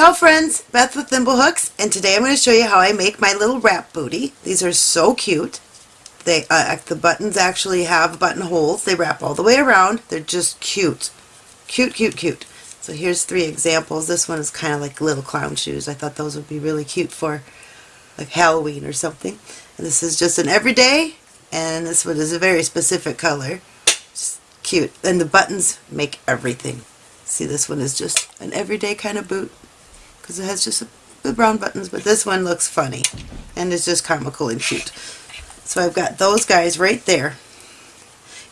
Ciao friends, Beth with Thimblehooks, and today I'm going to show you how I make my little wrap booty. These are so cute. They uh, The buttons actually have buttonholes. They wrap all the way around. They're just cute. Cute, cute, cute. So here's three examples. This one is kind of like little clown shoes. I thought those would be really cute for like Halloween or something. And this is just an everyday, and this one is a very specific color. Just cute. And the buttons make everything. See, this one is just an everyday kind of boot because it has just the brown buttons, but this one looks funny and it's just comical and cute. So I've got those guys right there.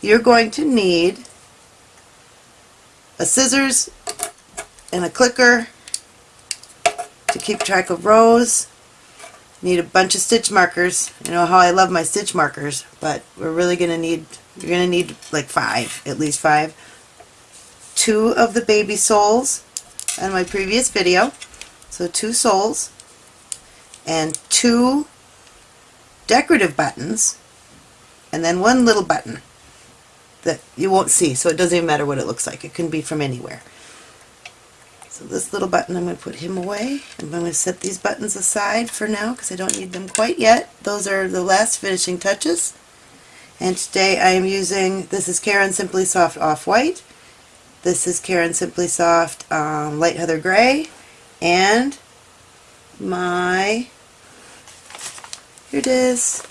You're going to need a scissors and a clicker to keep track of rows. Need a bunch of stitch markers. You know how I love my stitch markers, but we're really going to need, you're going to need like five, at least five two of the baby soles in my previous video. So two soles and two decorative buttons and then one little button that you won't see so it doesn't even matter what it looks like. It can be from anywhere. So this little button I'm going to put him away. I'm going to set these buttons aside for now because I don't need them quite yet. Those are the last finishing touches. And today I am using, this is Caron Simply Soft Off-White. This is Caron Simply Soft um, Light Heather Gray and my, here it is,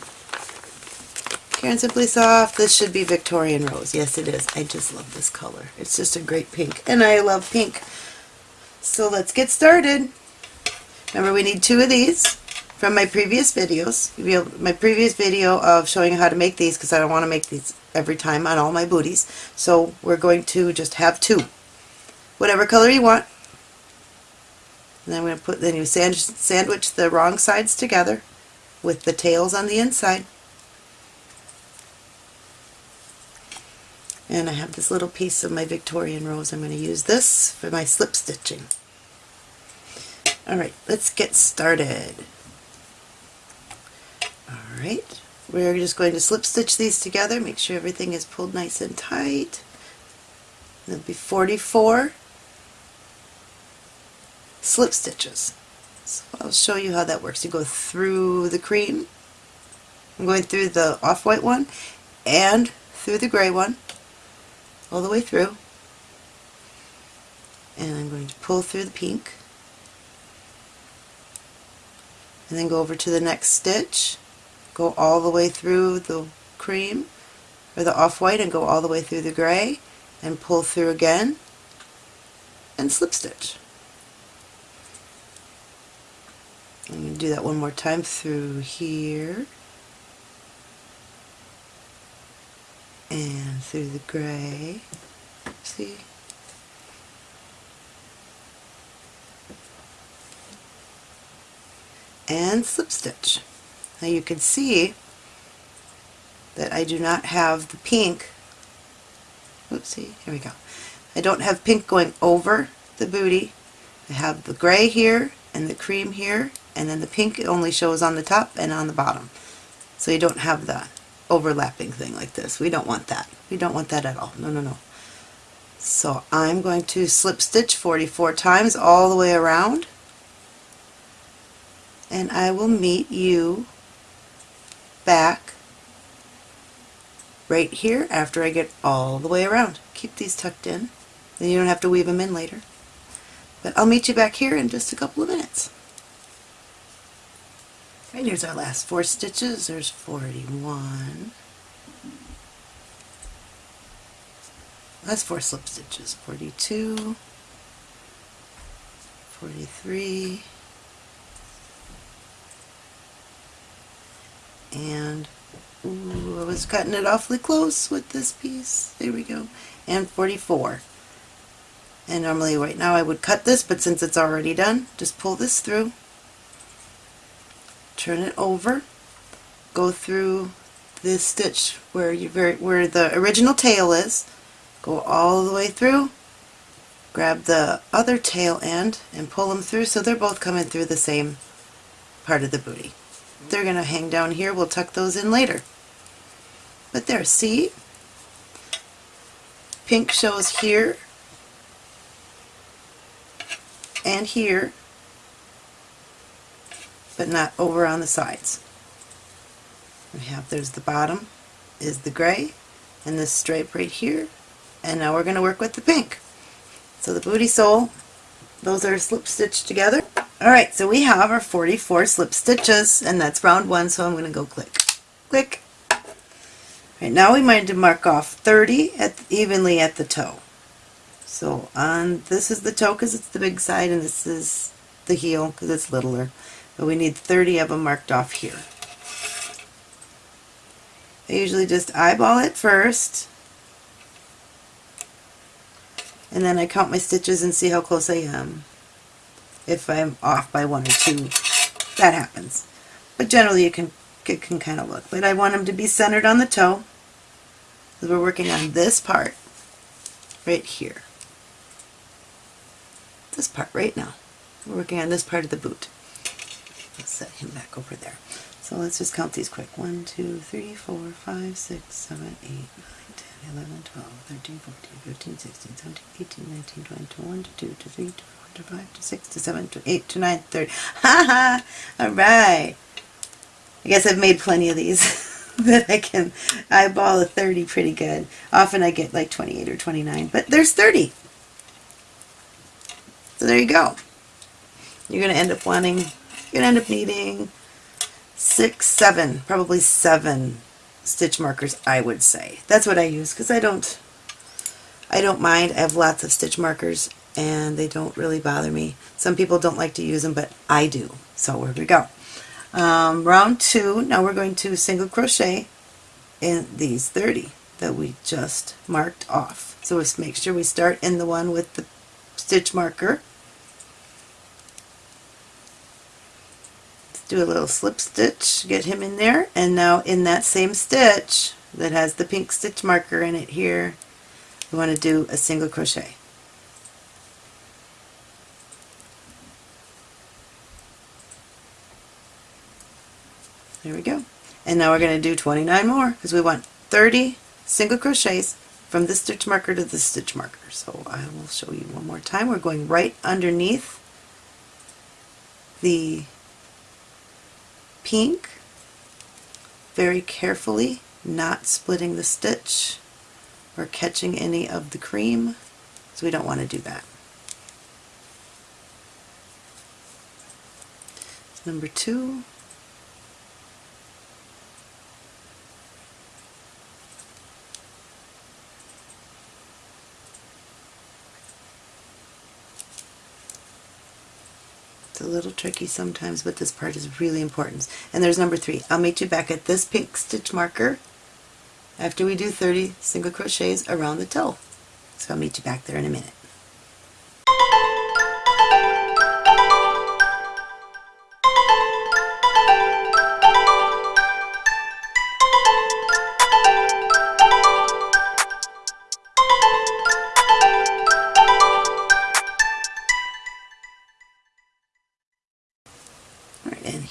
Caron Simply Soft. This should be Victorian Rose. Yes it is. I just love this color. It's just a great pink and I love pink. So let's get started. Remember we need two of these from my previous videos, my previous video of showing how to make these because I don't want to make these every time on all my booties. So we're going to just have two. Whatever color you want. And then I'm going to put, then you sand, sandwich the wrong sides together with the tails on the inside. And I have this little piece of my Victorian rose. I'm going to use this for my slip stitching. Alright, let's get started. Alright, we're just going to slip stitch these together, make sure everything is pulled nice and tight. There'll be 44 slip stitches. So I'll show you how that works. You go through the cream, I'm going through the off-white one and through the gray one, all the way through. And I'm going to pull through the pink and then go over to the next stitch go all the way through the cream or the off-white and go all the way through the gray and pull through again and slip stitch. I'm going to do that one more time through here and through the gray. See? And slip stitch. Now you can see that I do not have the pink, oopsie, here we go. I don't have pink going over the booty. I have the gray here and the cream here and then the pink only shows on the top and on the bottom. So you don't have the overlapping thing like this. We don't want that. We don't want that at all. No, no, no. So I'm going to slip stitch 44 times all the way around and I will meet you back right here after I get all the way around. Keep these tucked in, then you don't have to weave them in later. But I'll meet you back here in just a couple of minutes. And here's our last four stitches. There's 41. That's four slip stitches. 42, 43, and ooh, I was cutting it awfully close with this piece. There we go. And 44. And normally right now I would cut this, but since it's already done, just pull this through, turn it over, go through this stitch where you very where the original tail is, go all the way through, grab the other tail end and pull them through so they're both coming through the same part of the booty. They're going to hang down here. We'll tuck those in later. But there, see? Pink shows here and here but not over on the sides. We have, there's the bottom, is the gray, and this stripe right here, and now we're going to work with the pink. So the booty sole, those are slip stitched together. Alright, so we have our 44 slip stitches, and that's round one, so I'm going to go click, click. Right now we might to mark off 30 at, evenly at the toe. So on this is the toe because it's the big side, and this is the heel because it's littler. But we need 30 of them marked off here. I usually just eyeball it first and then I count my stitches and see how close I am. If I'm off by one or two, that happens. But generally you can, it can kind of look. But I want them to be centered on the toe because we're working on this part right here. This part right now. We're working on this part of the boot. Let's set him back over there. So let's just count these quick. 1, 2, 3, 4, 5, 6, 7, 8, 9, 10, 11, 12, 13, 14, 15, 16, 17, 18, 19, 20, 21, 22, 23, 24, 25, 26, 27, 28, 29, 30. Ha ha! Alright! I guess I've made plenty of these that I can eyeball a 30 pretty good. Often I get like 28 or 29, but there's 30. So there you go. You're going to end up wanting, you're going to end up needing six, seven, probably seven stitch markers, I would say. That's what I use because I don't, I don't mind. I have lots of stitch markers and they don't really bother me. Some people don't like to use them, but I do. So here we go. Um, round two, now we're going to single crochet in these 30 that we just marked off. So let's make sure we start in the one with the stitch marker do a little slip stitch, get him in there, and now in that same stitch that has the pink stitch marker in it here, we want to do a single crochet. There we go. And now we're going to do 29 more because we want 30 single crochets from this stitch marker to this stitch marker. So I will show you one more time. We're going right underneath the pink very carefully, not splitting the stitch or catching any of the cream, so we don't want to do that. Number two, a little tricky sometimes, but this part is really important. And there's number three. I'll meet you back at this pink stitch marker after we do 30 single crochets around the toe. So I'll meet you back there in a minute.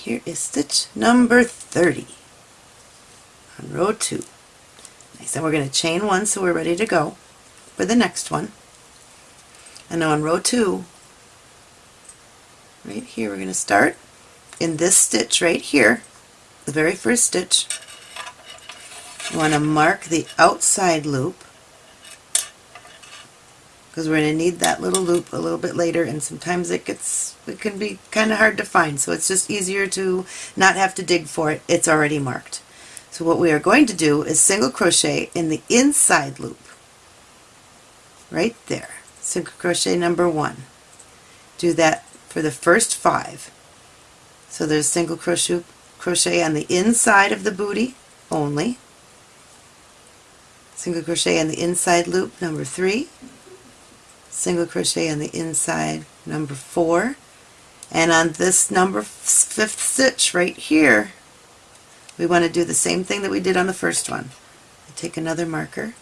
Is stitch number 30 on row 2. Nice, and we're going to chain one so we're ready to go for the next one. And now on row 2, right here, we're going to start in this stitch right here, the very first stitch. You want to mark the outside loop because we're going to need that little loop a little bit later and sometimes it gets it can be kind of hard to find so it's just easier to not have to dig for it. It's already marked. So what we are going to do is single crochet in the inside loop. Right there. Single crochet number one. Do that for the first five. So there's single crochet crochet on the inside of the booty only. Single crochet in the inside loop number three single crochet on the inside number four. And on this number fifth stitch right here we want to do the same thing that we did on the first one. I take another marker.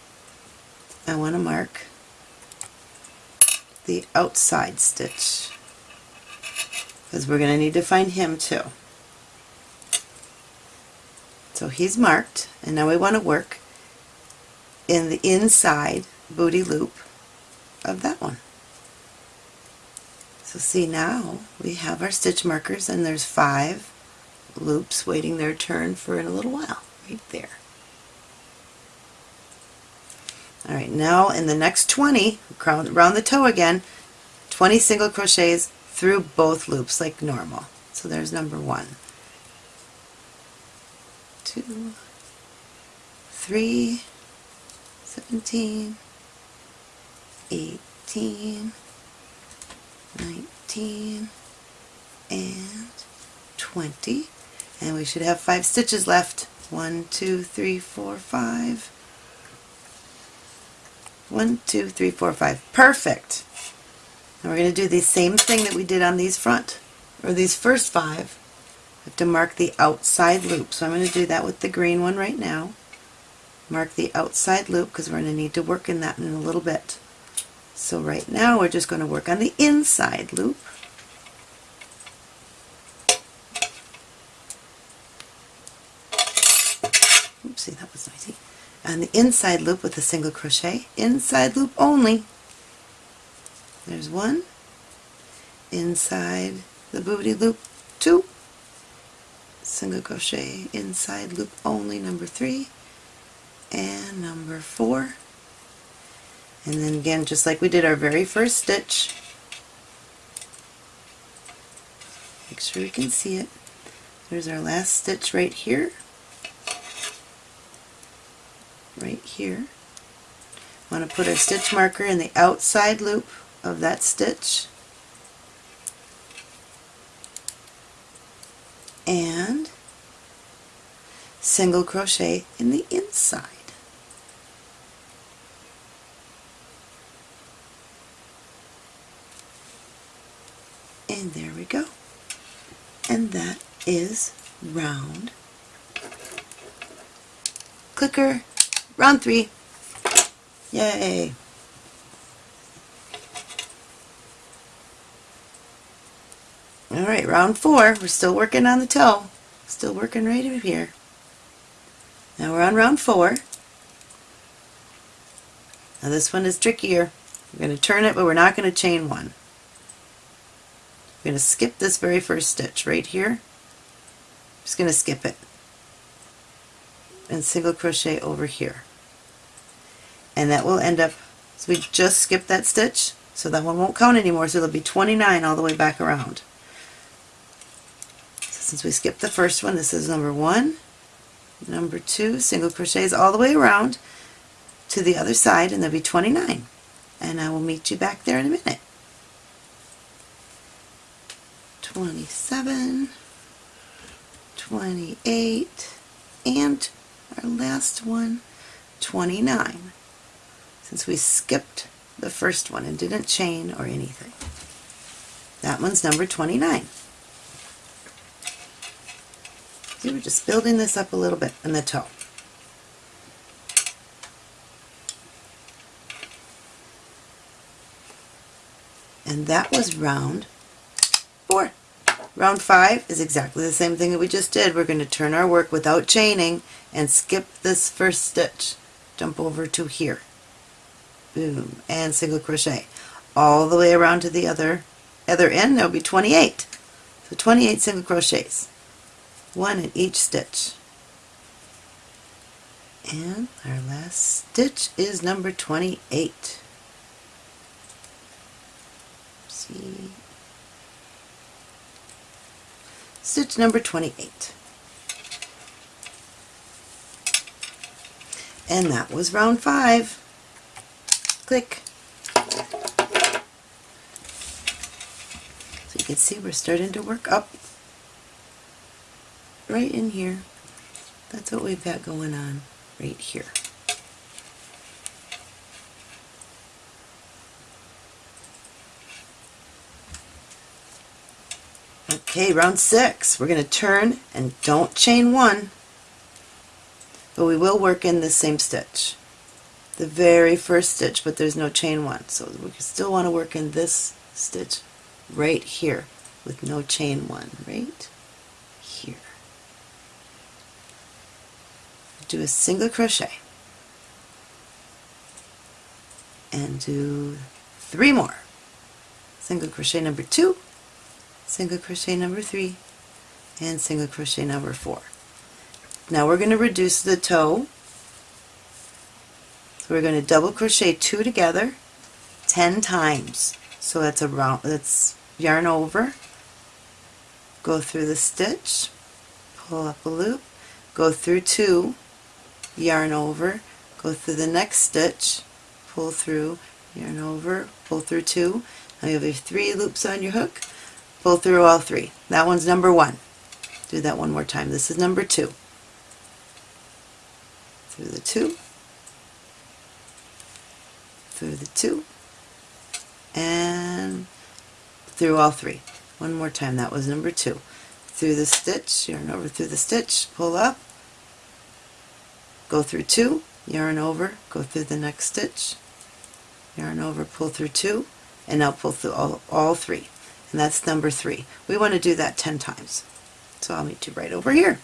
I want to mark the outside stitch because we're going to need to find him too. So he's marked and now we want to work in the inside booty loop of that one. So see now we have our stitch markers and there's five loops waiting their turn for in a little while, right there. Alright, now in the next 20, around the toe again, 20 single crochets through both loops like normal. So there's number one. Two, three, 17, 18, 19, and 20. And we should have five stitches left. One, two, three, four, five. One, two, three, four, five. Perfect. And we're going to do the same thing that we did on these front, or these first five. I have to mark the outside loop. So I'm going to do that with the green one right now. Mark the outside loop because we're going to need to work in that in a little bit. So right now we're just going to work on the inside loop. Oopsie, that was noisy. On the inside loop with a single crochet, inside loop only. There's one, inside the booty loop, two, single crochet, inside loop only, number three, and number four, and then again just like we did our very first stitch. Make sure you can see it. There's our last stitch right here. Right here. I want to put our stitch marker in the outside loop of that stitch. And single crochet in the inside and there we go. And that is round. Clicker. Round three. Yay. Alright round four. We're still working on the toe. Still working right over here. Now we're on round four. Now this one is trickier. We're going to turn it but we're not going to chain one I'm going to skip this very first stitch right here. Just going to skip it and single crochet over here. And that will end up, so we just skipped that stitch, so that one won't count anymore, so it'll be 29 all the way back around. So since we skipped the first one, this is number one, number two, single crochets all the way around to the other side, and there'll be 29. And I will meet you back there in a minute. 27, 28, and our last one, 29, since we skipped the first one and didn't chain or anything. That one's number 29. See, we're just building this up a little bit in the toe. And that was round four. Round five is exactly the same thing that we just did. We're going to turn our work without chaining and skip this first stitch. Jump over to here. Boom. And single crochet. All the way around to the other, other end, there'll be 28. So 28 single crochets. One in each stitch. And our last stitch is number 28. See, stitch number 28. And that was round five. Click. So you can see we're starting to work up right in here. That's what we've got going on right here. Okay, round six. We're going to turn and don't chain one, but we will work in the same stitch. The very first stitch, but there's no chain one. So we still want to work in this stitch right here with no chain one, right here. Do a single crochet and do three more. Single crochet number two, single crochet number three, and single crochet number four. Now we're going to reduce the toe. So we're going to double crochet two together 10 times. So that's a round, that's yarn over, go through the stitch, pull up a loop, go through two, yarn over, go through the next stitch, pull through, yarn over, pull through two. Now you have your three loops on your hook, pull through all three. That one's number one. Do that one more time. This is number two. Through the two, through the two, and through all three. One more time. That was number two. Through the stitch, yarn over through the stitch, pull up, go through two, yarn over, go through the next stitch, yarn over, pull through two, and now pull through all, all three. And that's number three. We want to do that 10 times. So I'll meet you right over here.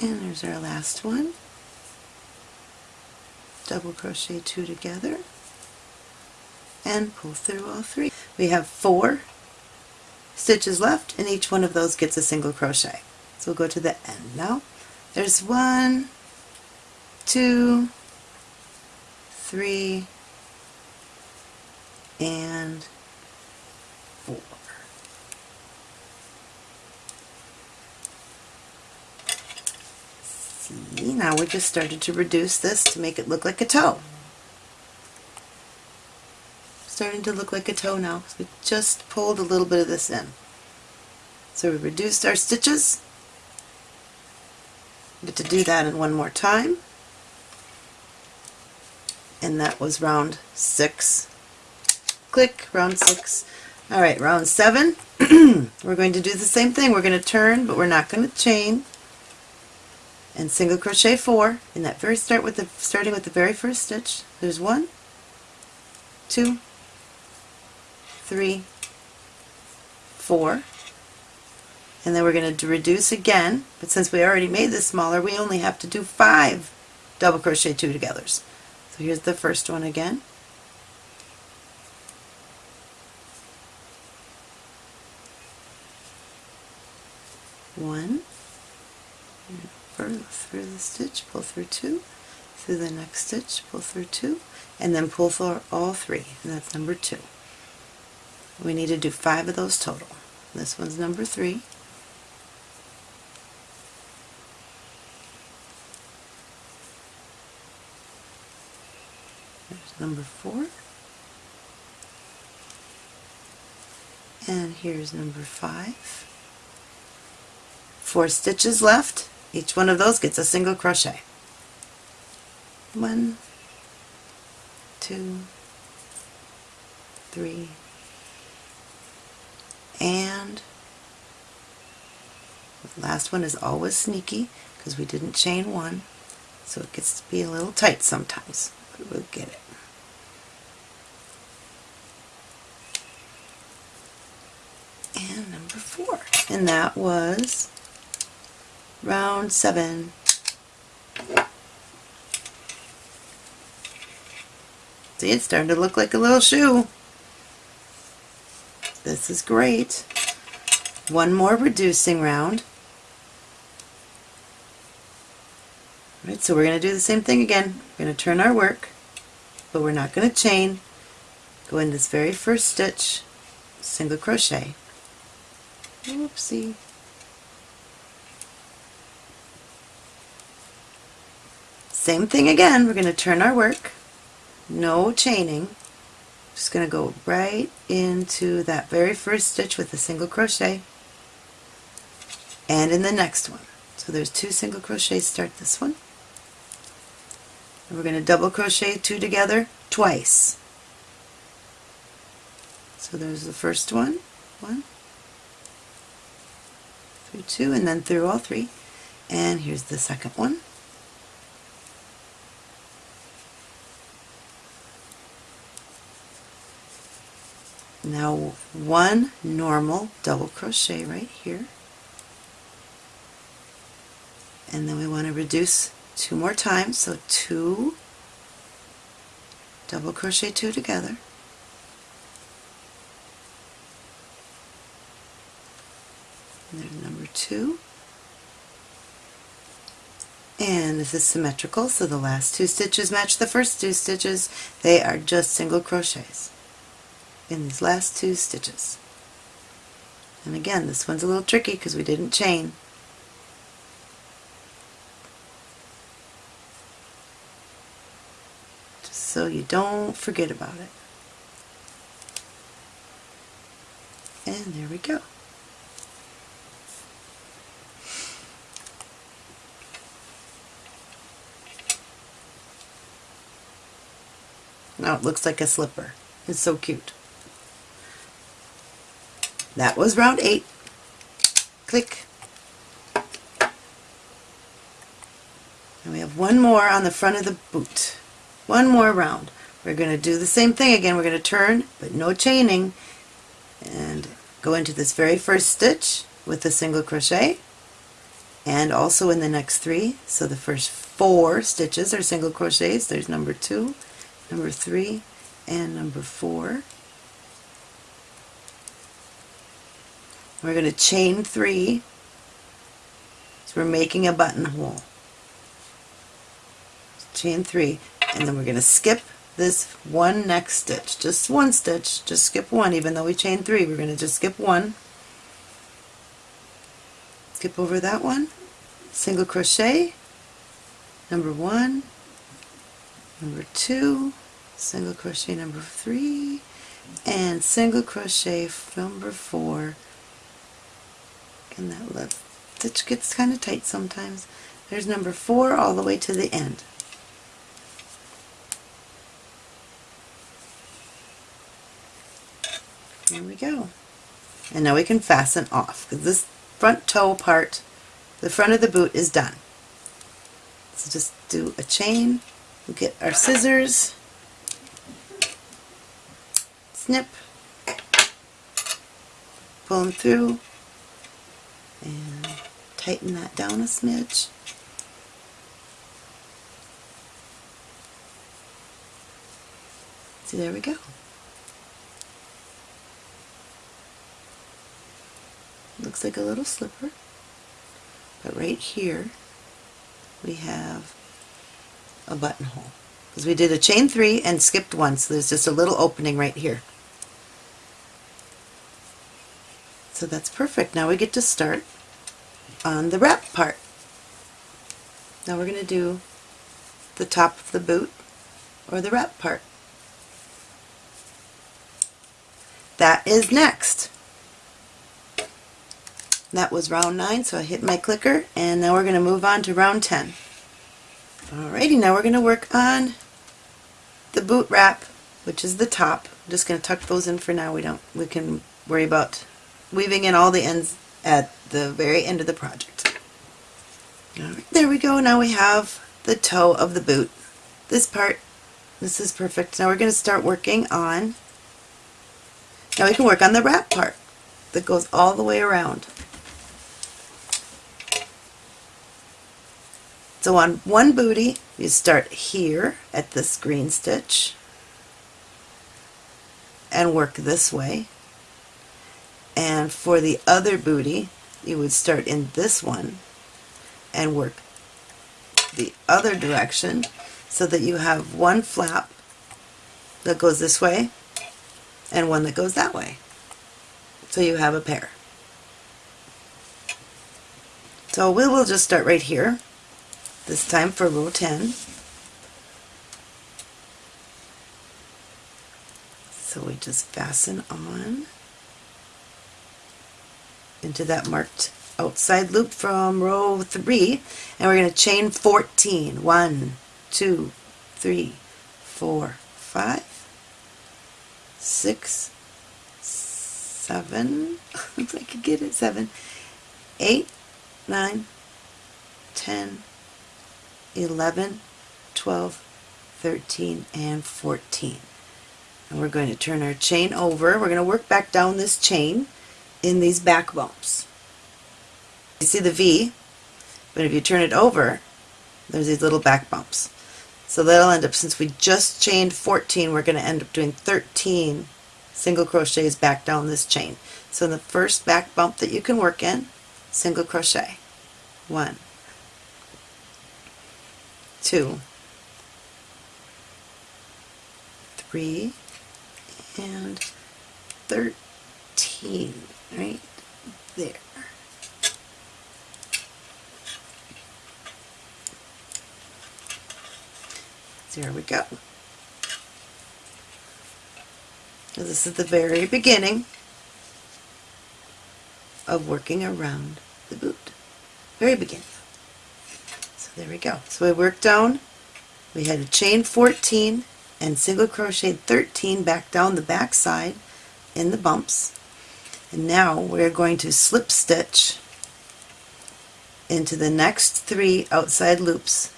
And there's our last one. Double crochet two together and pull through all three. We have four stitches left and each one of those gets a single crochet. So we'll go to the end now. There's one, two, three, and Now we just started to reduce this to make it look like a toe. Starting to look like a toe now. So we just pulled a little bit of this in. So we reduced our stitches. Get to do that in one more time. And that was round six. Click, round six. Alright, round seven. we're going to do the same thing. We're going to turn, but we're not going to chain and single crochet four. In that very start with the starting with the very first stitch. There's one two three four. And then we're going to reduce again. But since we already made this smaller we only have to do five double crochet two togethers. So here's the first one again. One through the stitch, pull through two, through the next stitch, pull through two, and then pull for all three, and that's number two. We need to do five of those total. This one's number three. There's number four. And here's number five. Four stitches left. Each one of those gets a single crochet. One, two, three, and the last one is always sneaky because we didn't chain one so it gets to be a little tight sometimes but we'll get it. And number four and that was round seven. See, it's starting to look like a little shoe. This is great. One more reducing round. All right, so we're going to do the same thing again. We're going to turn our work, but we're not going to chain. Go in this very first stitch, single crochet. Oopsie. Same thing again, we're going to turn our work, no chaining, just going to go right into that very first stitch with a single crochet and in the next one. So there's two single crochets start this one. And we're going to double crochet two together twice. So there's the first one, one, through two, and then through all three. And here's the second one. Now one normal double crochet right here. And then we want to reduce two more times, so two double crochet two together. And there's number two. And this is symmetrical, so the last two stitches match the first two stitches. They are just single crochets in these last two stitches. And again, this one's a little tricky because we didn't chain. Just so you don't forget about it. And there we go. Now it looks like a slipper. It's so cute. That was round eight. Click. And we have one more on the front of the boot. One more round. We're going to do the same thing again. We're going to turn, but no chaining, and go into this very first stitch with a single crochet, and also in the next three. So the first four stitches are single crochets. There's number two, number three, and number four. We're going to chain three. So we're making a buttonhole. Chain three, and then we're going to skip this one next stitch. Just one stitch, just skip one, even though we chain three, we're going to just skip one. Skip over that one, single crochet, number one, number two, single crochet number three, and single crochet number four and that left stitch gets kind of tight sometimes. There's number four all the way to the end. There we go. And now we can fasten off because this front toe part, the front of the boot is done. So just do a chain, we'll get our scissors, snip, pull them through, and tighten that down a smidge. See, there we go. Looks like a little slipper. But right here, we have a buttonhole. Because we did a chain three and skipped one, so there's just a little opening right here. So that's perfect. Now we get to start on the wrap part. Now we're going to do the top of the boot or the wrap part. That is next. That was round 9, so I hit my clicker, and now we're going to move on to round 10. Alrighty, now we're going to work on the boot wrap, which is the top. I'm just going to tuck those in for now. We don't. We can worry about weaving in all the ends at the very end of the project. There we go. Now we have the toe of the boot. This part, this is perfect. Now we're going to start working on, now we can work on the wrap part that goes all the way around. So on one booty, you start here at this green stitch and work this way and for the other booty you would start in this one and work the other direction so that you have one flap that goes this way and one that goes that way. So you have a pair. So we will just start right here, this time for row 10. So we just fasten on into that marked outside loop from row 3 and we're going to chain 14. 1, 2, 3, 4, 5, 6, 7, if I could get it, 7, 8, 9, 10, 11, 12, 13, and 14. and we're going to turn our chain over. We're going to work back down this chain in these back bumps. You see the V, but if you turn it over, there's these little back bumps. So that'll end up, since we just chained 14, we're going to end up doing 13 single crochets back down this chain. So in the first back bump that you can work in, single crochet. One, two, three, and 13 right there. There we go. This is the very beginning of working around the boot. Very beginning. So there we go. So we worked down, we had a chain 14 and single crochet 13 back down the back side in the bumps. And now we're going to slip stitch into the next three outside loops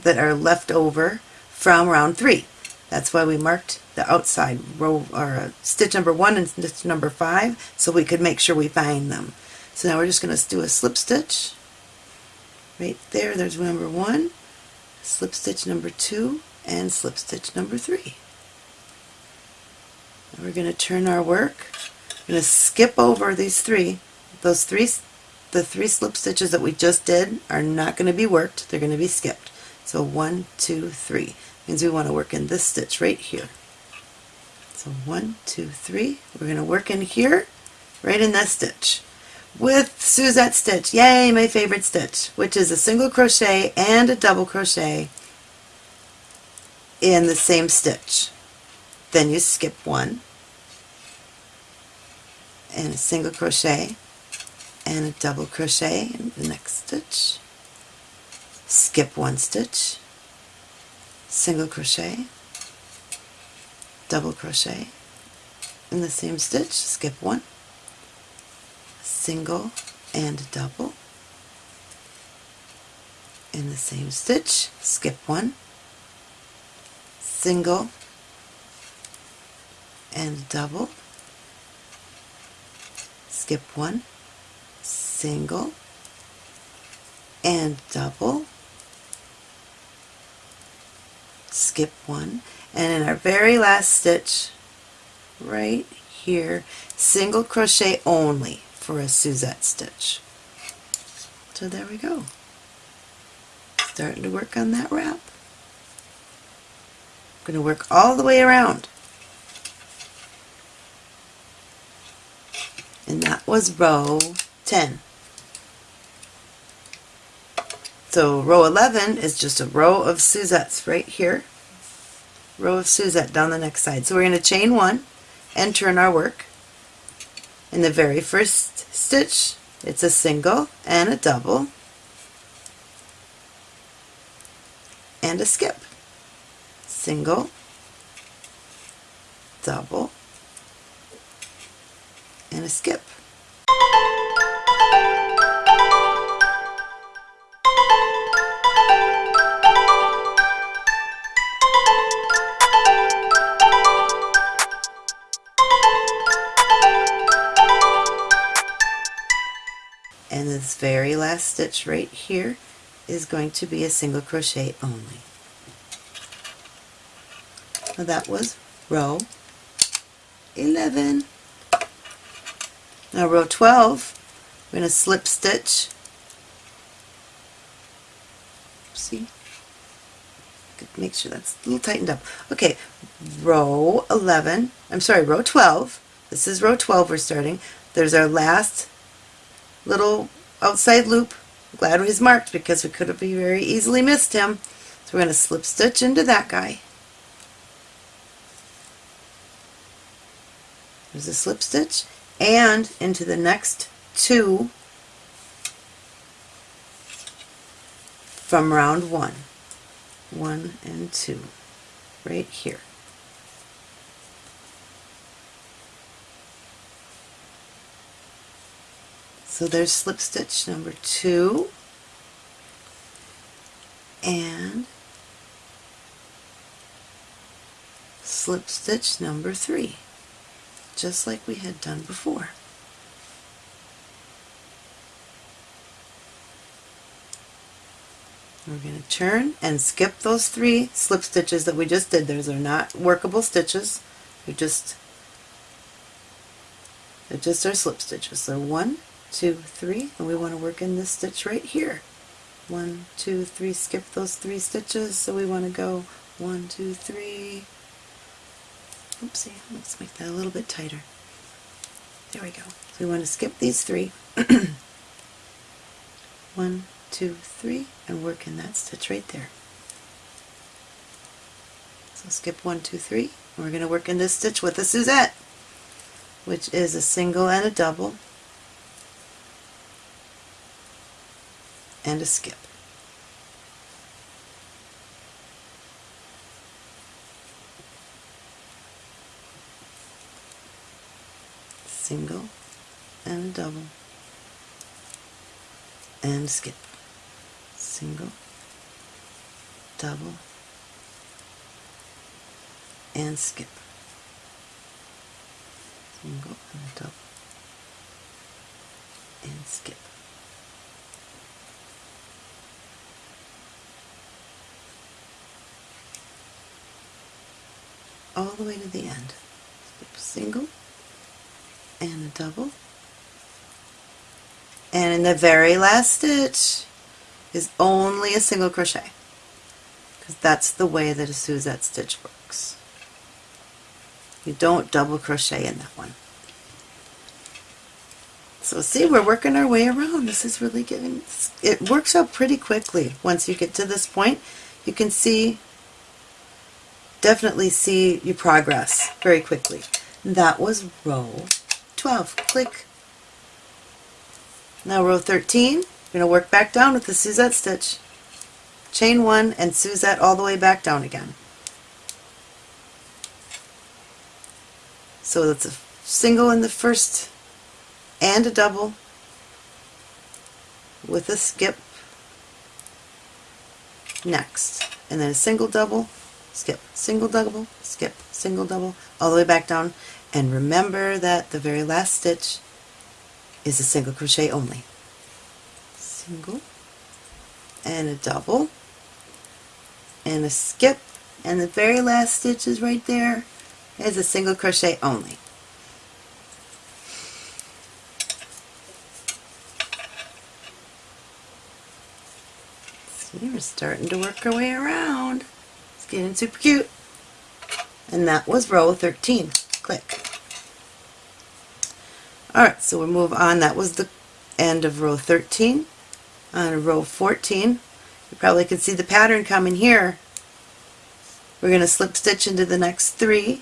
that are left over from round three. That's why we marked the outside row or uh, stitch number one and stitch number five so we could make sure we find them. So now we're just going to do a slip stitch right there. There's number one, slip stitch number two, and slip stitch number three. And we're going to turn our work. We're going to skip over these three. Those three, the three slip stitches that we just did are not going to be worked. They're going to be skipped. So one, two, three. Means we want to work in this stitch right here. So one, two, three. We're going to work in here, right in that stitch with Suzette stitch. Yay, my favorite stitch, which is a single crochet and a double crochet in the same stitch. Then you skip one and a single crochet and a double crochet in the next stitch. Skip one stitch, single crochet, double crochet. In the same stitch, skip one, single and double. In the same stitch, skip one, single and double, skip one, single and double, skip one, and in our very last stitch, right here, single crochet only for a Suzette stitch. So there we go. Starting to work on that wrap. I'm going to work all the way around. And that was row 10. So row 11 is just a row of Suzettes right here. Row of Suzette down the next side. So we're going to chain one and turn our work. In the very first stitch, it's a single and a double and a skip single, double, and a skip. And this very last stitch right here is going to be a single crochet only. So that was row 11. Now row 12, we're going to slip stitch. See? Make sure that's a little tightened up. Okay, row 11, I'm sorry, row 12. This is row 12 we're starting. There's our last little outside loop. Glad he's marked because we could have very easily missed him. So we're going to slip stitch into that guy. There's a slip stitch and into the next two from round one. One and two right here. So there's slip stitch number two and slip stitch number three, just like we had done before. We're going to turn and skip those three slip stitches that we just did. Those are not workable stitches. They're just they're just our slip stitches. So one, two, three, and we want to work in this stitch right here. One, two, three, skip those three stitches. So we want to go one, two, three. Oopsie, let's make that a little bit tighter. There we go. So we want to skip these three. one, two, three, and work in that stitch right there. So skip one, two, three, and we're going to work in this stitch with a Suzette, which is a single and a double, and a skip. Single and a double, and skip single, double, and skip. Single and double, and skip. All the way to the end. Skip single and a double. And in the very last stitch, is only a single crochet because that's the way that a Suzette stitch works. You don't double crochet in that one. So see, we're working our way around. This is really getting, it works out pretty quickly. Once you get to this point, you can see, definitely see your progress very quickly. That was row 12. Click. Now row 13, we're going to work back down with the Suzette stitch. Chain one and Suzette all the way back down again. So that's a single in the first and a double with a skip next and then a single double skip single double skip single double all the way back down and remember that the very last stitch is a single crochet only single and a double and a skip and the very last stitch is right there is a single crochet only. See, we're starting to work our way around. It's getting super cute. And that was row 13. Click. Alright, so we'll move on. That was the end of row 13 on row 14. You probably can see the pattern coming here. We're going to slip stitch into the next three.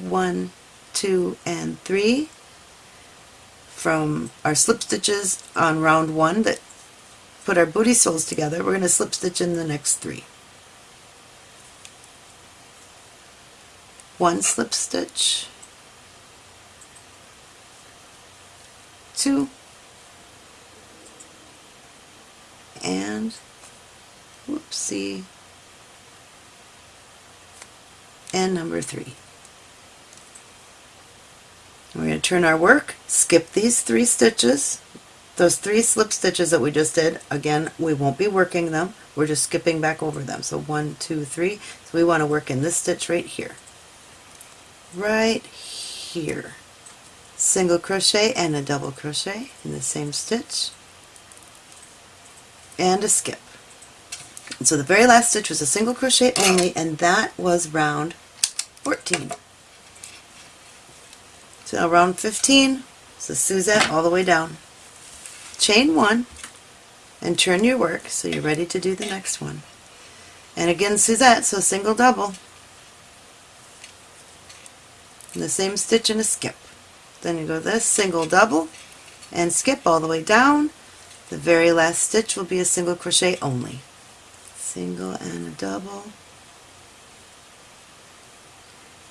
One, two, and three from our slip stitches on round one that put our booty soles together. We're going to slip stitch in the next three. One slip stitch, two, and whoopsie and number three. We're going to turn our work, skip these three stitches, those three slip stitches that we just did, again we won't be working them, we're just skipping back over them. So one, two, three, so we want to work in this stitch right here. Right here. Single crochet and a double crochet in the same stitch and a skip. And so the very last stitch was a single crochet only and that was round 14. So now round 15 is a Suzette all the way down. Chain one and turn your work so you're ready to do the next one. And again Suzette, so single double. And the same stitch and a skip. Then you go this single double and skip all the way down the very last stitch will be a single crochet only. Single and a double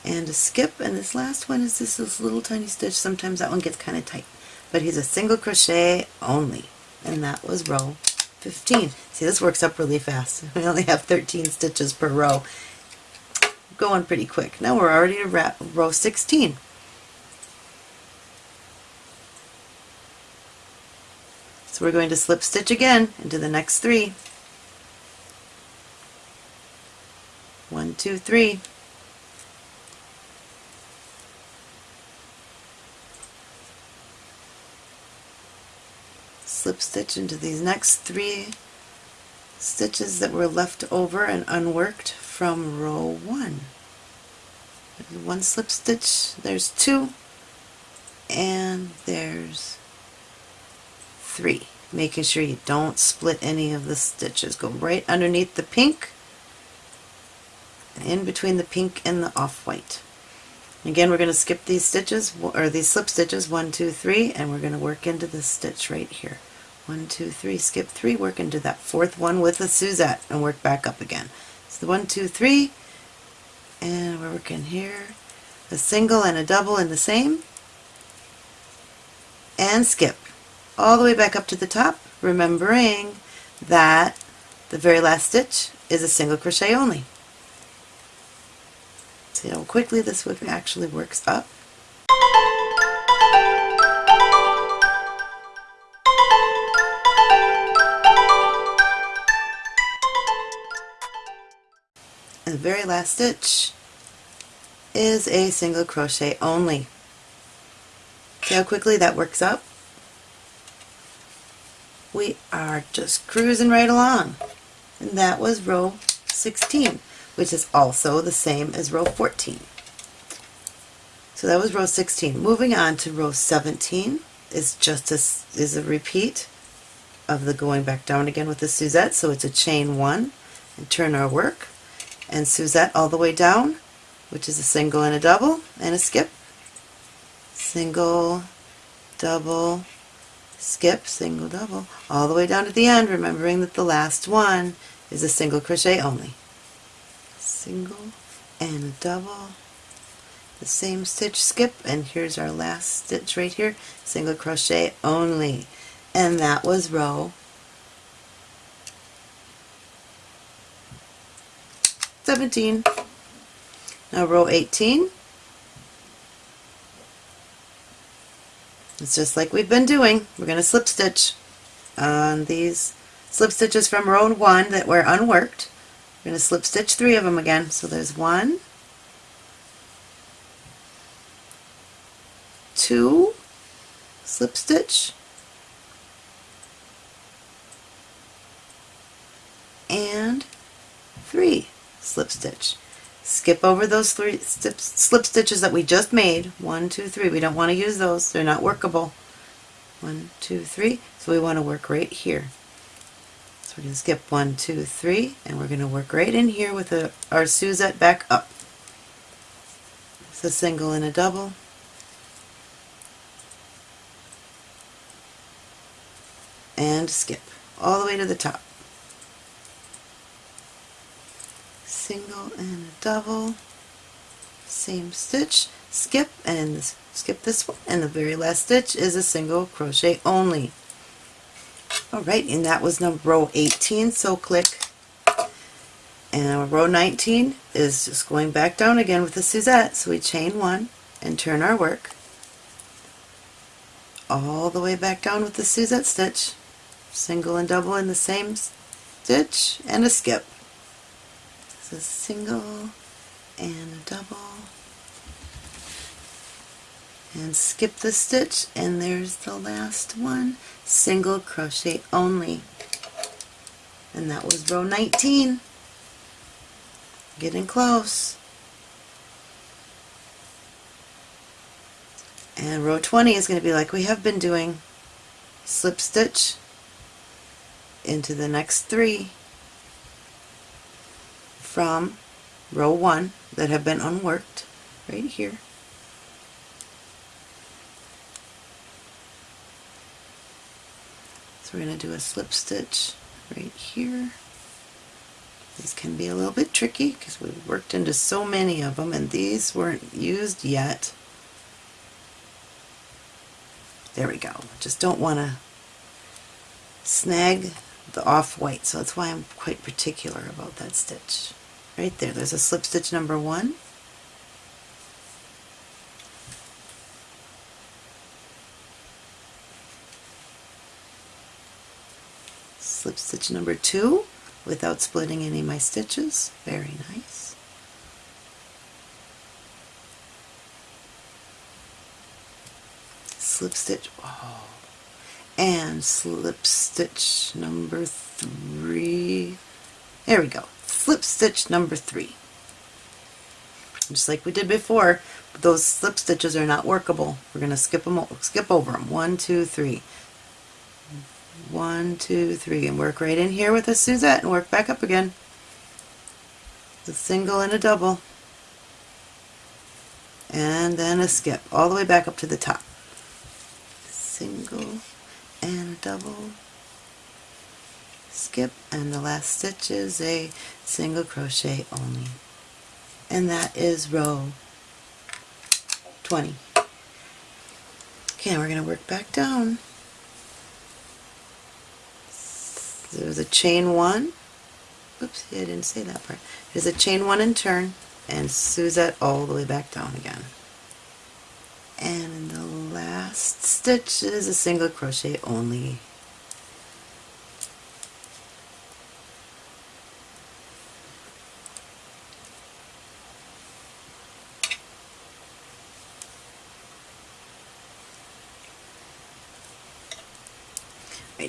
and a skip and this last one is this, this little tiny stitch. Sometimes that one gets kind of tight but he's a single crochet only and that was row 15. See this works up really fast. We only have 13 stitches per row. going pretty quick. Now we're already at row 16. So we're going to slip stitch again into the next three. One, two, three. Slip stitch into these next three stitches that were left over and unworked from row one. One slip stitch, there's two, and there's three. Making sure you don't split any of the stitches. Go right underneath the pink, in between the pink and the off-white. Again, we're going to skip these stitches, or these slip stitches, one, two, three, and we're going to work into this stitch right here. One, two, three, skip three, work into that fourth one with a Suzette and work back up again. So the one, two, three, and we're working here. A single and a double in the same, and skip all the way back up to the top, remembering that the very last stitch is a single crochet only. See how quickly this actually works up. And the very last stitch is a single crochet only. See how quickly that works up? We are just cruising right along. And that was row 16, which is also the same as row 14. So that was row 16. Moving on to row 17 is just a, is a repeat of the going back down again with the Suzette. So it's a chain one and turn our work and Suzette all the way down, which is a single and a double, and a skip. Single, double, skip, single, double, all the way down to the end, remembering that the last one is a single crochet only. Single and a double, the same stitch skip, and here's our last stitch right here, single crochet only. And that was row 17. Now row 18. It's just like we've been doing. We're going to slip stitch on these slip stitches from row 1 that were unworked. We're going to slip stitch three of them again. So there's one, two, slip stitch, and three slip stitch. Skip over those three slip stitches that we just made. One, two, three. We don't want to use those. They're not workable. One, two, three. So we want to work right here. So we're going to skip one, two, three, and we're going to work right in here with a, our Suzette back up. It's a single and a double. And skip all the way to the top. Single and a double, same stitch, skip, and skip this one, and the very last stitch is a single crochet only. Alright, and that was number row 18, so click. And row 19 is just going back down again with the Suzette, so we chain one and turn our work all the way back down with the Suzette stitch, single and double in the same stitch, and a skip a single and a double. And skip the stitch and there's the last one. Single crochet only. And that was row 19 getting close. And row 20 is going to be like we have been doing. Slip stitch into the next three from row 1 that have been unworked right here. So we're going to do a slip stitch right here. These can be a little bit tricky because we've worked into so many of them and these weren't used yet. There we go. Just don't want to snag the off-white, so that's why I'm quite particular about that stitch. Right there. There's a slip stitch number one. Slip stitch number two without splitting any of my stitches. Very nice. Slip stitch oh. And slip stitch number three. There we go slip stitch number three. Just like we did before those slip stitches are not workable. We're going to skip them skip over them one two three. One two three and work right in here with a Suzette and work back up again. A single and a double. And then a skip all the way back up to the top. Single and a double skip and the last stitch is a single crochet only. And that is row 20 okay we're going to work back down. There's a chain one. Oops I didn't say that part. There's a chain one and turn and Suzette all the way back down again. And the last stitch is a single crochet only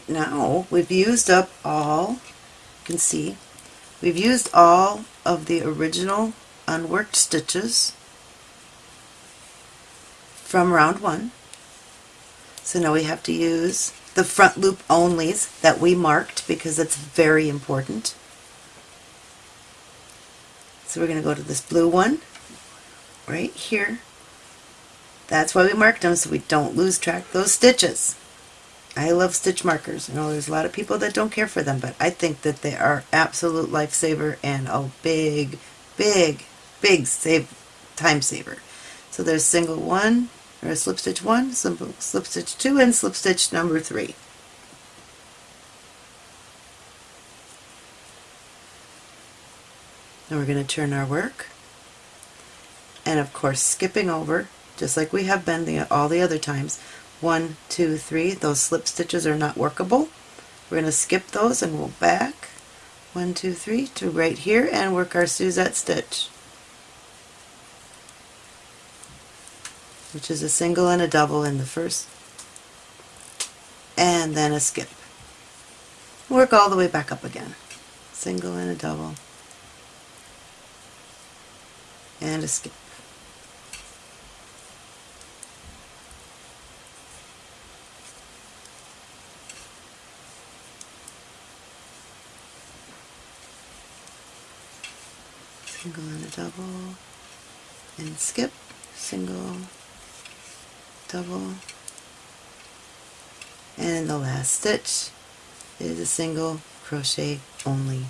Right now we've used up all, you can see, we've used all of the original unworked stitches from round one. So now we have to use the front loop onlys that we marked because it's very important. So we're going to go to this blue one right here. That's why we marked them so we don't lose track those stitches. I love stitch markers. I know there's a lot of people that don't care for them, but I think that they are absolute lifesaver and a big, big, big save time saver. So there's single one, or slip stitch one, slip, slip stitch two, and slip stitch number three. Now we're going to turn our work, and of course skipping over, just like we have been the, all the other times, one, two, three. Those slip stitches are not workable. We're going to skip those and go back. One, two, three to right here and work our Suzette stitch. Which is a single and a double in the first. And then a skip. Work all the way back up again. Single and a double. And a skip. Single and a double. And skip. Single. Double. And the last stitch is a single crochet only.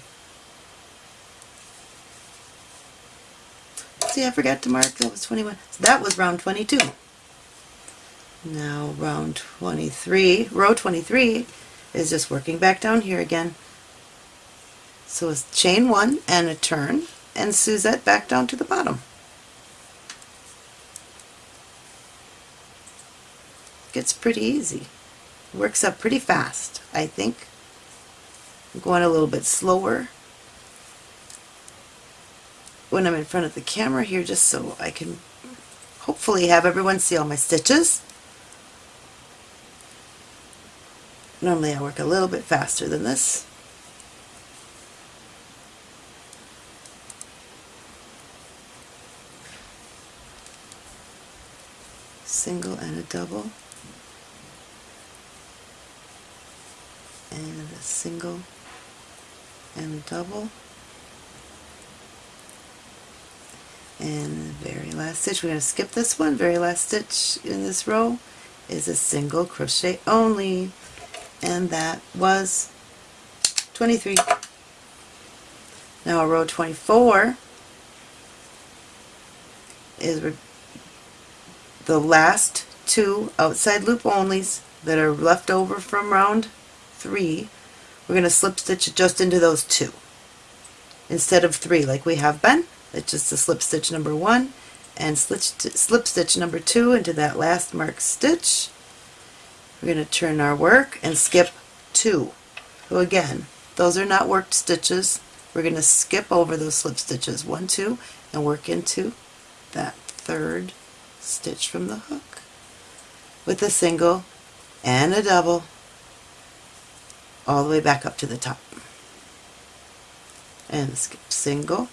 See I forgot to mark. That was 21 so that was round 22 now round 23 row 23 is just working back down here again. So it's chain one and a turn and Suzette back down to the bottom. Gets pretty easy. Works up pretty fast, I think. I'm going a little bit slower when I'm in front of the camera here just so I can hopefully have everyone see all my stitches. Normally I work a little bit faster than this. Single and a double. And a single and a double. And the very last stitch. We're going to skip this one. Very last stitch in this row is a single crochet only. And that was 23 now row 24 is the last two outside loop onlys that are left over from round three, we're going to slip stitch just into those two. instead of three like we have been. It's just a slip stitch number one and slip, slip stitch number two into that last marked stitch. We're going to turn our work and skip two. So again, those are not worked stitches. We're going to skip over those slip stitches, one, two, and work into that third stitch from the hook with a single and a double all the way back up to the top. And skip. Single,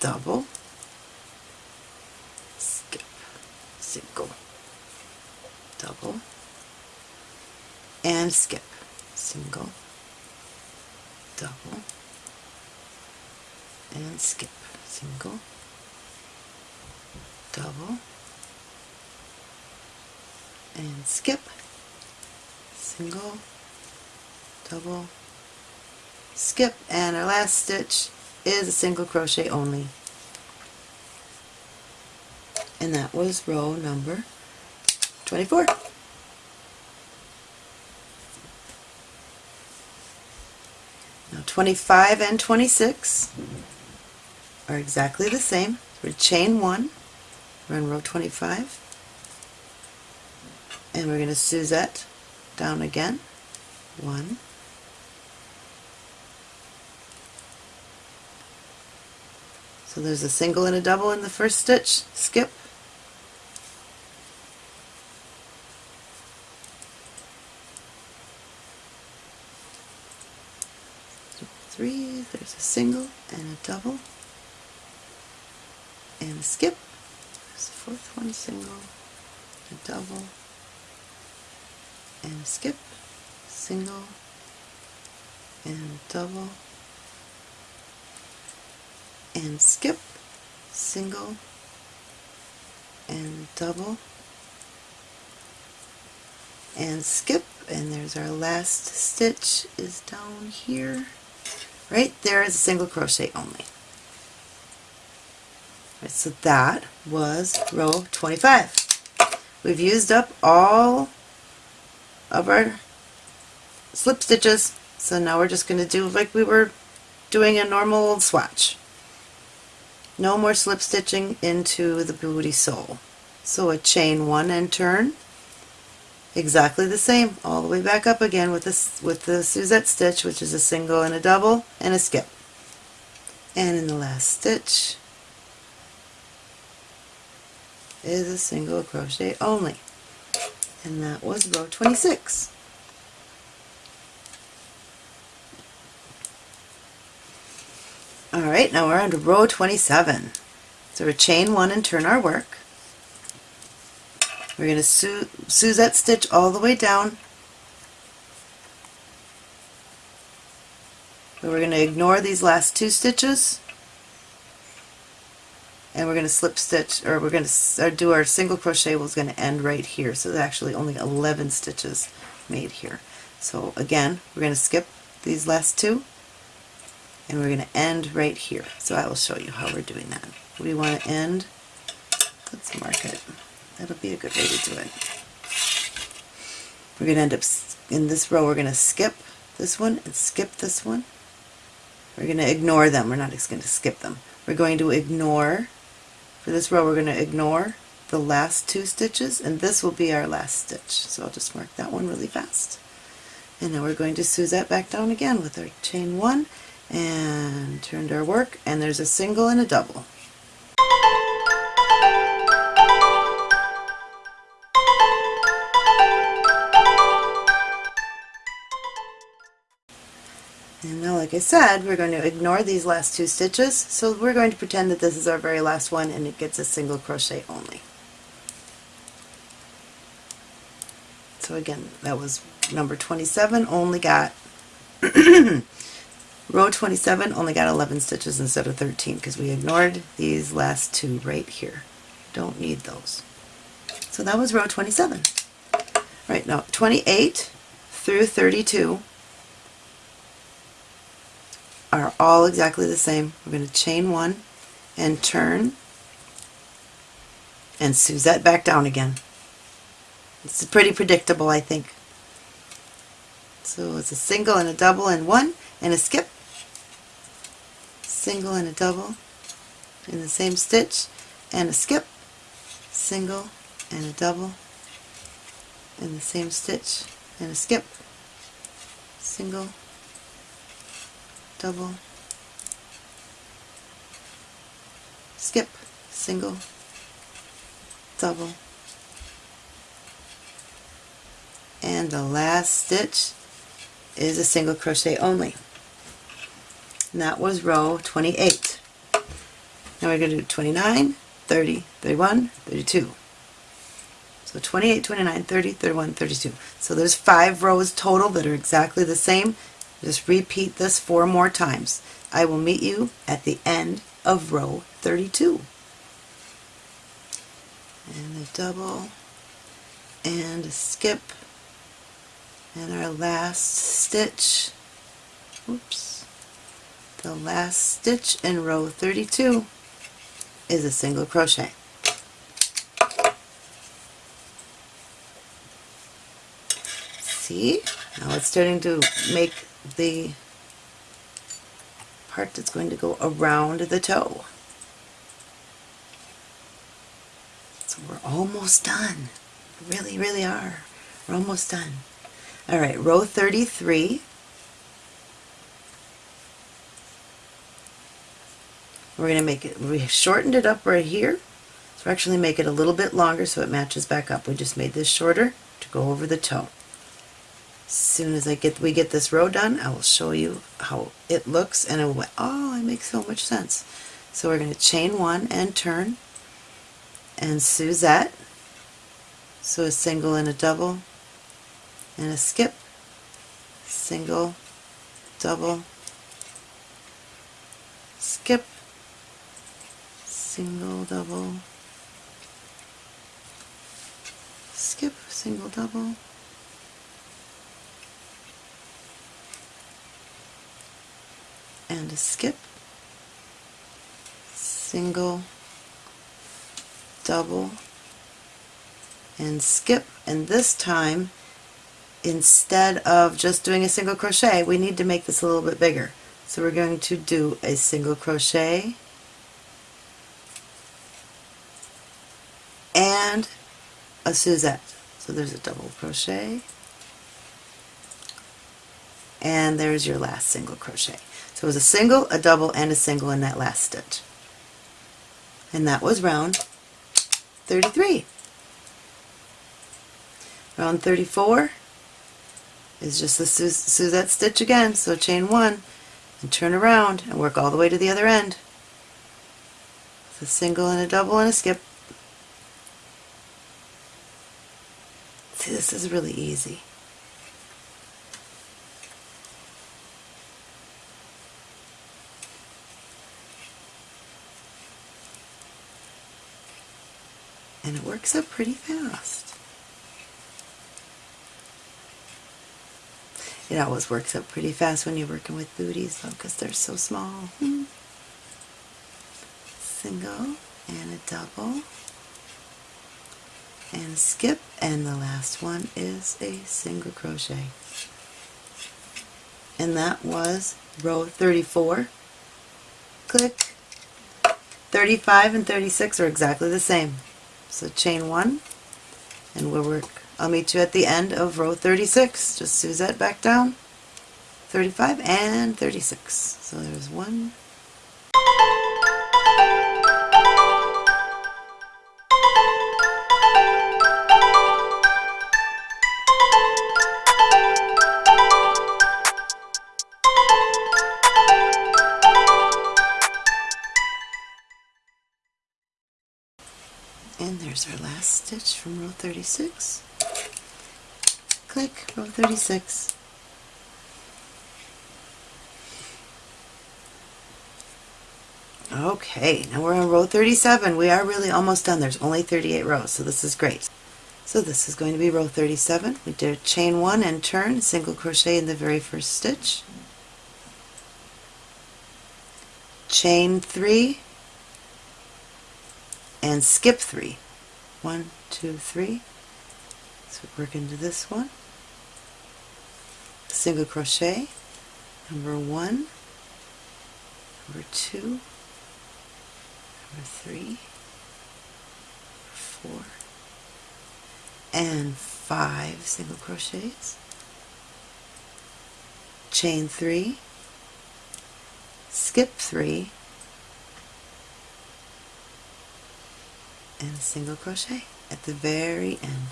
double, skip, single, double, and skip, single, double, and skip, single, double, and skip, single, double, skip, and our last stitch is a single crochet only. And that was row number 24. Now 25 and 26 are exactly the same. We're chain one, we're in row 25, and we're going to Suzette down again, one, So there's a single and a double in the first stitch, skip, three, there's a single and a double, and a skip, there's the fourth one, single, a double, and skip, single, and double, and skip, single, and double, and skip, and there's our last stitch is down here. Right there is a single crochet only. Right, so that was row 25. We've used up all of our slip stitches, so now we're just going to do like we were doing a normal swatch. No more slip stitching into the booty sole. So a chain one and turn, exactly the same, all the way back up again with this with the Suzette stitch, which is a single and a double and a skip. And in the last stitch is a single crochet only. And that was row 26. Alright, now we're on to row 27. So we're chain one and turn our work. We're going to su Suzette stitch all the way down. we're going to ignore these last two stitches and we're going to slip stitch or we're going to uh, do our single crochet was going to end right here so there's actually only 11 stitches made here so again we're going to skip these last two and we're going to end right here. So I will show you how we're doing that. We want to end, let's mark it. That'll be a good way to do it. We're going to end up, in this row we're going to skip this one and skip this one. We're going to ignore them. We're not just going to skip them. We're going to ignore, for this row we're going to ignore the last two stitches and this will be our last stitch. So I'll just mark that one really fast. And now we're going to Suzette back down again with our chain one and turned our work and there's a single and a double. And now like I said we're going to ignore these last two stitches so we're going to pretend that this is our very last one and it gets a single crochet only. So again that was number 27 only got Row 27 only got 11 stitches instead of 13 because we ignored these last two right here. Don't need those. So that was row 27. Right now 28 through 32 are all exactly the same. We're going to chain one and turn and Suzette back down again. It's pretty predictable I think. So it's a single and a double and one and a skip single and a double in the same stitch and a skip single and a double in the same stitch and a skip single double. Skip. Single. Double. And the last stitch is a single crochet only. And that was row 28 now we're going to do 29 30 31 32 so 28 29 30 31 32 so there's five rows total that are exactly the same just repeat this four more times. I will meet you at the end of row 32 and a double and a skip and our last stitch. Oops. The last stitch in row 32 is a single crochet. See? Now it's starting to make the part that's going to go around the toe so we're almost done really really are we're almost done all right, row 33. We're going to make it, we shortened it up right here. So we're actually make it a little bit longer so it matches back up. We just made this shorter to go over the toe. Soon as I get we get this row done, I will show you how it looks and it oh, it makes so much sense. So we're going to chain one and turn and Suzette. So a single and a double, and a skip, single, double, skip, single, double, skip, single, double, and a skip, single, double, and skip, and this time instead of just doing a single crochet, we need to make this a little bit bigger. So we're going to do a single crochet and a Suzette. So there's a double crochet and there's your last single crochet. So it was a single, a double, and a single in that last stitch. And that was round 33. Round 34 is just the Suzette stitch again, so chain one and turn around and work all the way to the other end. It's a single and a double and a skip. See, this is really easy. Up pretty fast. It always works up pretty fast when you're working with booties though because they're so small. Hmm. Single and a double and a skip and the last one is a single crochet. And that was row 34. Click. 35 and 36 are exactly the same. So chain one and we'll work I'll meet you at the end of row 36. Just Suzette back down. 35 and 36. So there's one, there's our last stitch from row 36 click row 36 okay now we're on row 37 we are really almost done. There's only 38 rows so this is great. So this is going to be row 37 we did chain one and turn single crochet in the very first stitch. Chain three and skip three one two three. So work into this one. Single crochet. Number one. Number two, number three, four, and five single crochets, chain three, skip three, and a single crochet at the very end.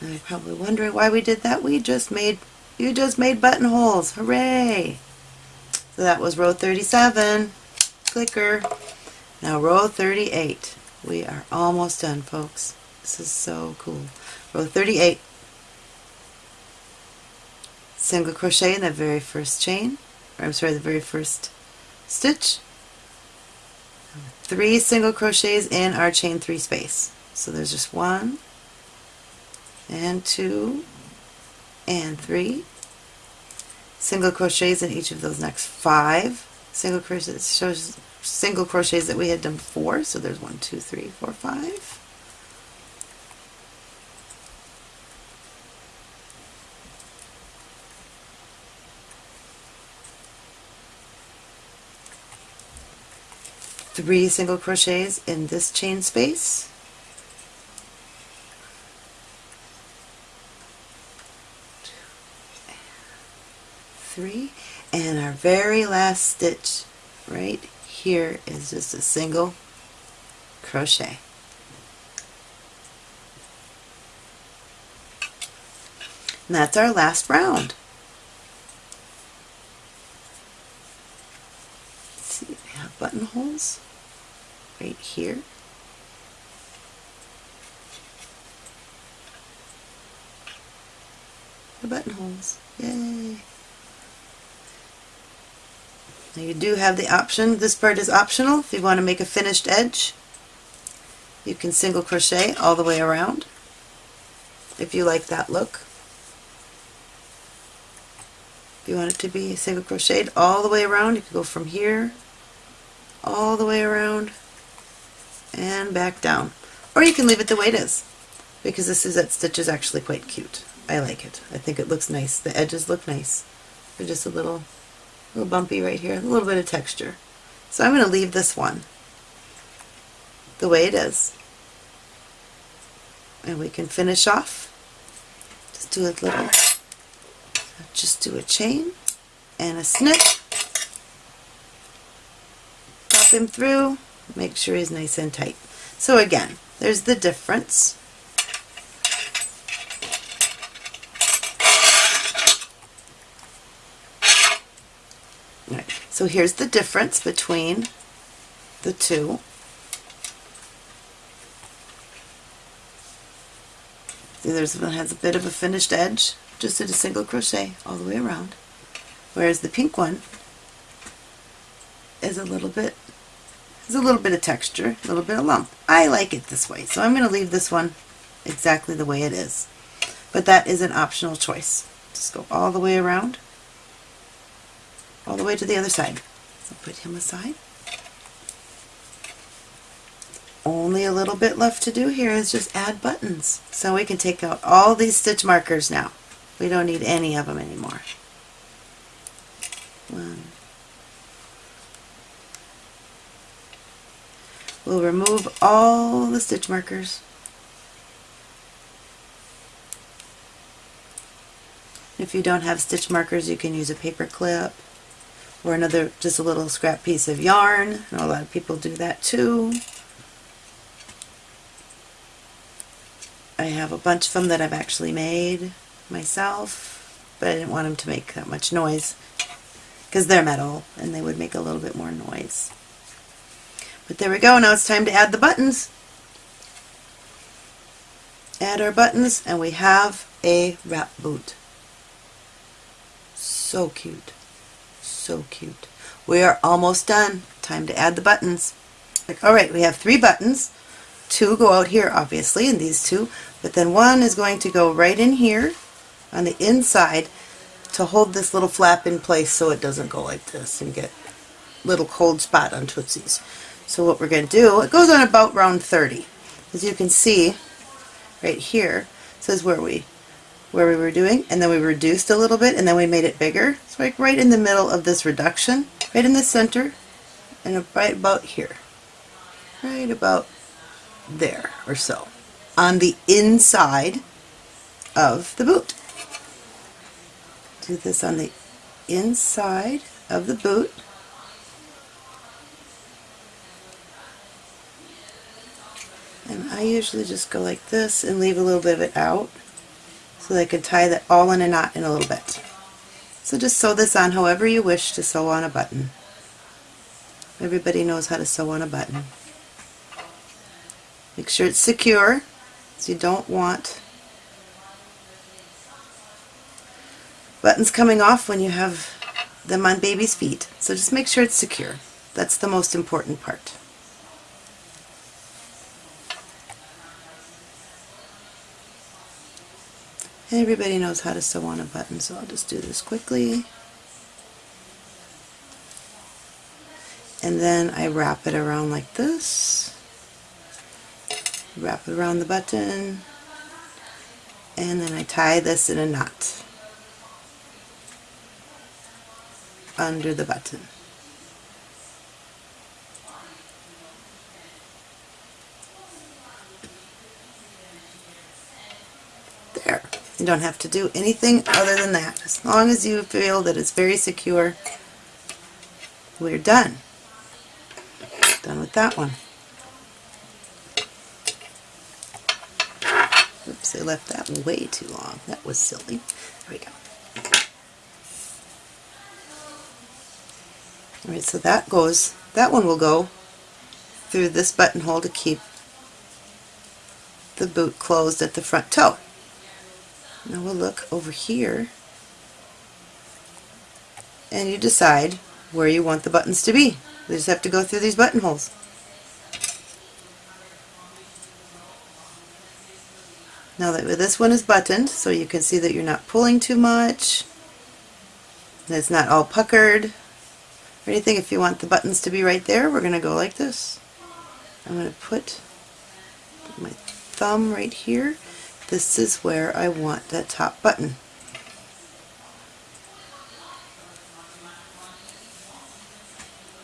And you're probably wondering why we did that. We just made, you just made buttonholes. Hooray! So that was row 37. Clicker. Now row 38. We are almost done, folks. This is so cool. Row 38. Single crochet in the very first chain, or I'm sorry, the very first stitch. Three single crochets in our chain three space. So there's just one, and two, and three. Single crochets in each of those next five single crochets shows single crochets that we had done before. So there's one, two, three, four, five. Three single crochets in this chain space. Three, and our very last stitch right here is just a single crochet. And that's our last round. See, we have buttonholes right here. The buttonholes. Yay! Now you do have the option, this part is optional, if you want to make a finished edge you can single crochet all the way around if you like that look. If you want it to be single crocheted all the way around, you can go from here all the way around and back down. Or you can leave it the way it is because this is that stitch is actually quite cute. I like it. I think it looks nice. The edges look nice. They're just a little, little bumpy right here, a little bit of texture. So I'm going to leave this one the way it is. And we can finish off. Just do a little, just do a chain and a snip. Pop him through, make sure he's nice and tight. So again, there's the difference. So here's the difference between the two. See, there's one has a bit of a finished edge, just did a single crochet all the way around, whereas the pink one is a little bit, has a little bit of texture, a little bit of lump. I like it this way, so I'm going to leave this one exactly the way it is. But that is an optional choice. Just go all the way around, all the way to the other side. So put him aside. Only a little bit left to do here is just add buttons. So we can take out all these stitch markers now. We don't need any of them anymore. One. We'll remove all the stitch markers. If you don't have stitch markers, you can use a paper clip or another, just a little scrap piece of yarn. a lot of people do that too. I have a bunch of them that I've actually made myself, but I didn't want them to make that much noise because they're metal and they would make a little bit more noise. But there we go, now it's time to add the buttons. Add our buttons and we have a wrap boot. So cute. So cute. We are almost done. Time to add the buttons. Alright, we have three buttons. Two go out here, obviously, and these two, but then one is going to go right in here on the inside to hold this little flap in place so it doesn't go like this and get little cold spot on Tootsie's. So what we're going to do, it goes on about round 30. As you can see, right here, says where we where we were doing and then we reduced a little bit and then we made it bigger. So like right in the middle of this reduction, right in the center and right about here. Right about there or so on the inside of the boot. Do this on the inside of the boot. And I usually just go like this and leave a little bit of it out so that I can tie that all in a knot in a little bit. So just sew this on however you wish to sew on a button. Everybody knows how to sew on a button. Make sure it's secure so you don't want buttons coming off when you have them on baby's feet. So just make sure it's secure. That's the most important part. Everybody knows how to sew on a button, so I'll just do this quickly. And then I wrap it around like this. Wrap it around the button. And then I tie this in a knot under the button. There. You don't have to do anything other than that. As long as you feel that it's very secure, we're done. Done with that one. Oops, I left that way too long. That was silly. There we go. Alright, so that goes, that one will go through this buttonhole to keep the boot closed at the front toe. Now we'll look over here and you decide where you want the buttons to be. You just have to go through these buttonholes. Now that this one is buttoned, so you can see that you're not pulling too much, it's not all puckered or anything. If you want the buttons to be right there, we're going to go like this. I'm going to put my thumb right here this is where I want that top button.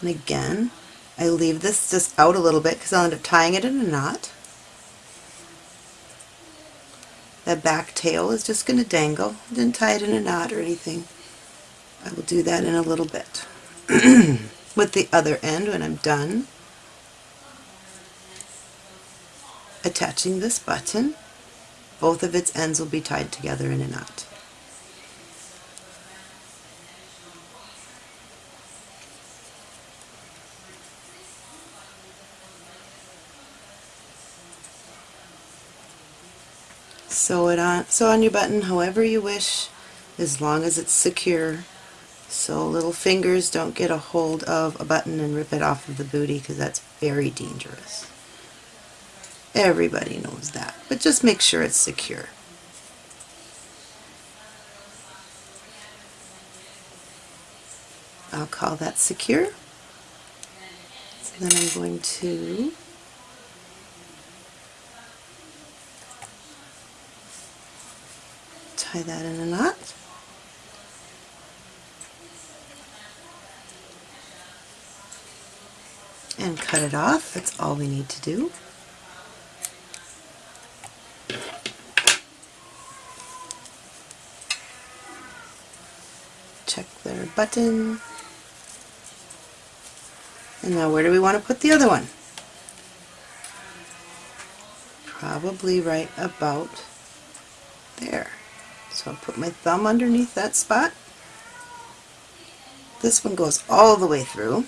And again, I leave this just out a little bit because I'll end up tying it in a knot. That back tail is just going to dangle. I didn't tie it in a knot or anything. I will do that in a little bit. With the other end when I'm done attaching this button both of its ends will be tied together in a knot. Sew it on, sew on your button however you wish, as long as it's secure, so little fingers don't get a hold of a button and rip it off of the booty because that's very dangerous. Everybody knows that, but just make sure it's secure. I'll call that secure. So then I'm going to tie that in a knot. And cut it off. That's all we need to do. Button. And now where do we want to put the other one? Probably right about there. So I'll put my thumb underneath that spot. This one goes all the way through.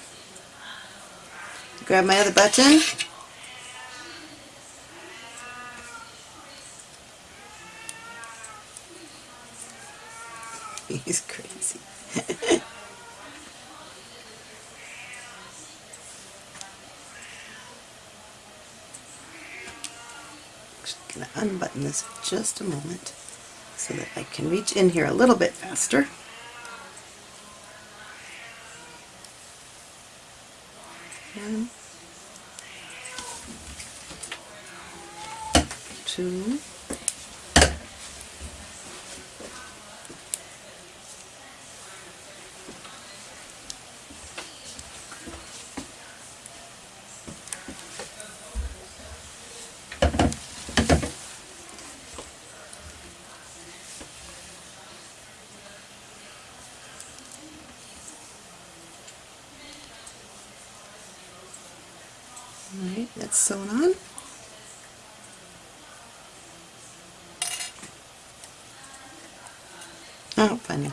Grab my other button. He's crazy. Just going to unbutton this just a moment so that I can reach in here a little bit faster. One, two, sewn on. Oh, funny.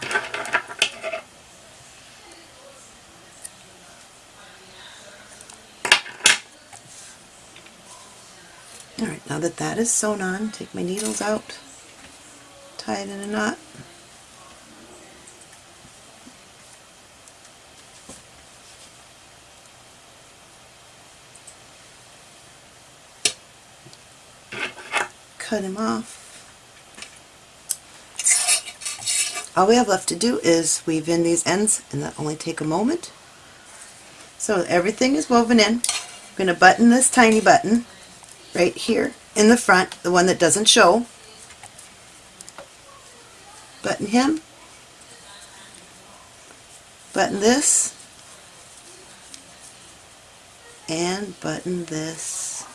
Alright, now that that is sewn on, take my needles out, tie it in a knot. Cut him off. All we have left to do is weave in these ends and that only take a moment. So everything is woven in. I'm going to button this tiny button right here in the front, the one that doesn't show. Button him. Button this. And button this.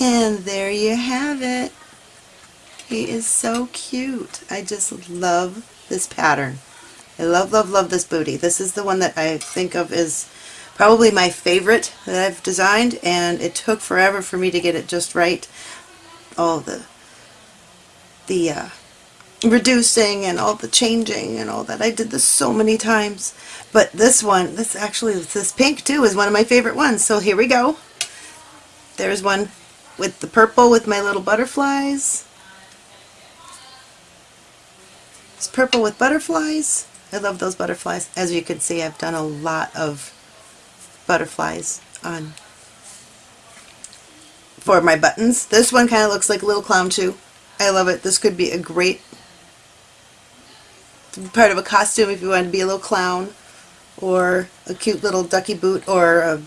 And there you have it. He is so cute. I just love this pattern. I love, love, love this booty. This is the one that I think of as probably my favorite that I've designed and it took forever for me to get it just right. All the the uh, reducing and all the changing and all that. I did this so many times. But this one, this actually, this pink too is one of my favorite ones. So here we go. There's one with the purple with my little butterflies. It's purple with butterflies. I love those butterflies. As you can see, I've done a lot of butterflies on for my buttons. This one kind of looks like a little clown too. I love it. This could be a great part of a costume if you want to be a little clown or a cute little ducky boot or a,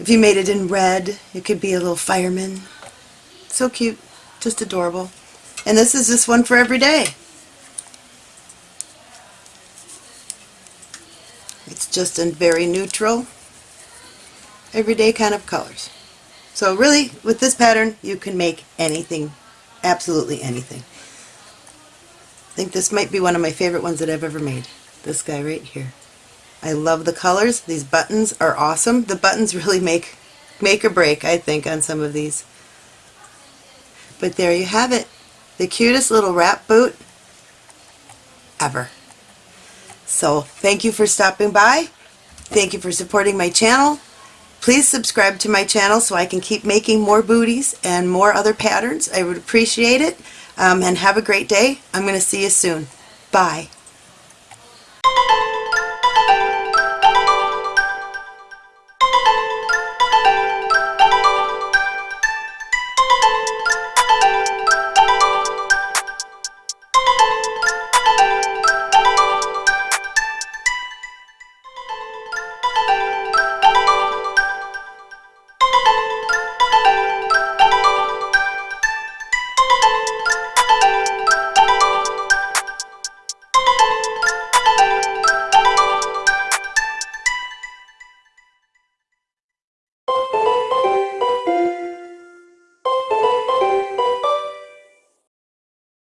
if you made it in red it could be a little fireman. So cute. Just adorable. And this is just one for every day. It's just in very neutral, everyday kind of colors. So really, with this pattern, you can make anything, absolutely anything. I think this might be one of my favorite ones that I've ever made. This guy right here. I love the colors. These buttons are awesome. The buttons really make make or break, I think, on some of these. But there you have it. The cutest little wrap boot ever. So thank you for stopping by. Thank you for supporting my channel. Please subscribe to my channel so I can keep making more booties and more other patterns. I would appreciate it. Um, and have a great day. I'm going to see you soon. Bye.